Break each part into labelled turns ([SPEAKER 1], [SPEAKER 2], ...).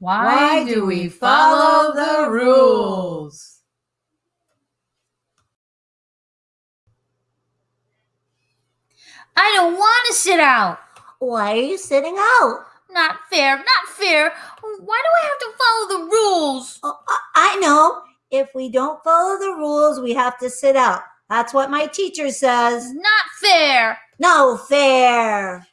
[SPEAKER 1] Why do we follow the rules?
[SPEAKER 2] I don't want to sit out.
[SPEAKER 3] Why are you sitting out?
[SPEAKER 2] Not fair, not fair. Why do I have to follow the rules?
[SPEAKER 3] Oh, I I know. If we don't follow the rules, we have to sit out. That's what my teacher says.
[SPEAKER 2] Not fair.
[SPEAKER 3] No fair.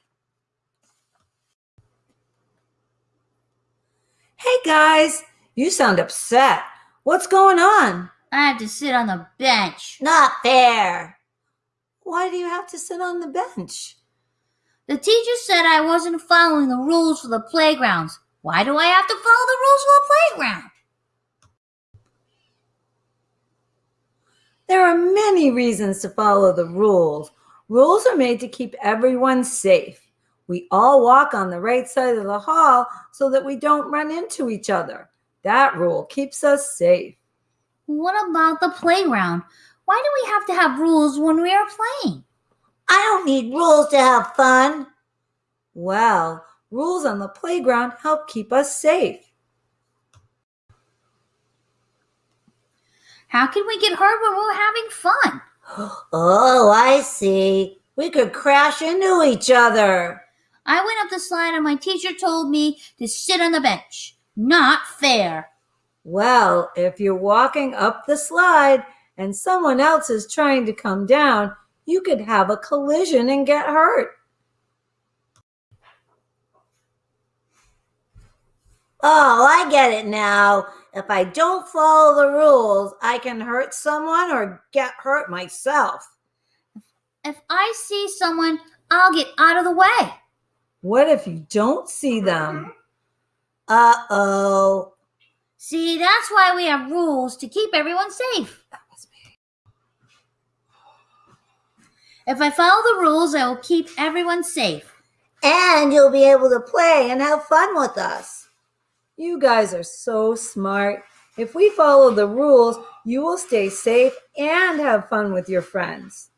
[SPEAKER 1] Guys, you sound upset. What's going on?
[SPEAKER 2] I have to sit on the bench.
[SPEAKER 3] Not fair.
[SPEAKER 1] Why do you have to sit on the bench?
[SPEAKER 2] The teacher said I wasn't following the rules for the playgrounds. Why do I have to follow the rules for the playground?
[SPEAKER 1] There are many reasons to follow the rules. Rules are made to keep everyone safe. We all walk on the right side of the hall so that we don't run into each other. That rule keeps us safe.
[SPEAKER 2] What about the playground? Why do we have to have rules when we are playing?
[SPEAKER 3] I don't need rules to have fun.
[SPEAKER 1] Well, rules on the playground help keep us safe.
[SPEAKER 2] How can we get hurt when we're having fun?
[SPEAKER 3] Oh, I see. We could crash into each other.
[SPEAKER 2] I went up the slide and my teacher told me to sit on the bench. Not fair.
[SPEAKER 1] Well, if you're walking up the slide and someone else is trying to come down, you could have a collision and get hurt.
[SPEAKER 3] Oh, I get it now. If I don't follow the rules, I can hurt someone or get hurt myself.
[SPEAKER 2] If I see someone, I'll get out of the way.
[SPEAKER 1] What if you don't see them?
[SPEAKER 3] Uh oh.
[SPEAKER 2] See, that's why we have rules to keep everyone safe. If I follow the rules, I will keep everyone safe.
[SPEAKER 3] And you'll be able to play and have fun with us.
[SPEAKER 1] You guys are so smart. If we follow the rules, you will stay safe and have fun with your friends.